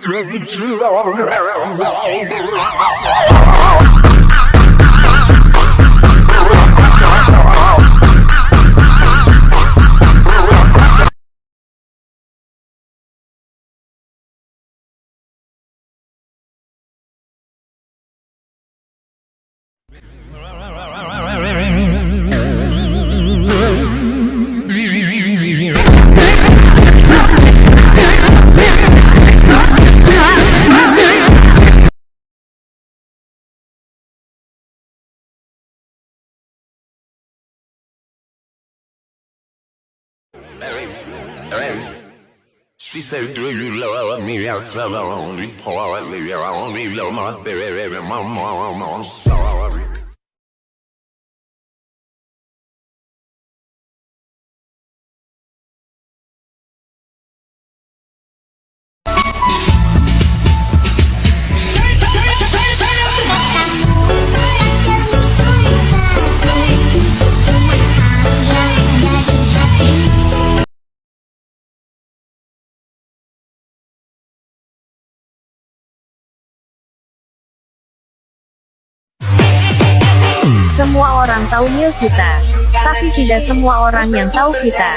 Dragon's She said, do you love me? I tell her only partly. I only love my baby, my mom. I'm sorry. Semua orang tahu Mil kita, tapi tidak semua orang yang tahu kita.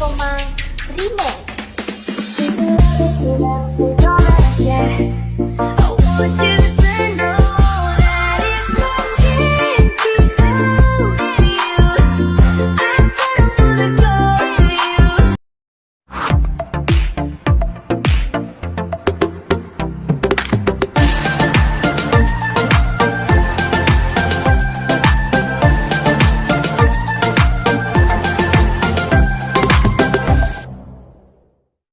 Komang Rimen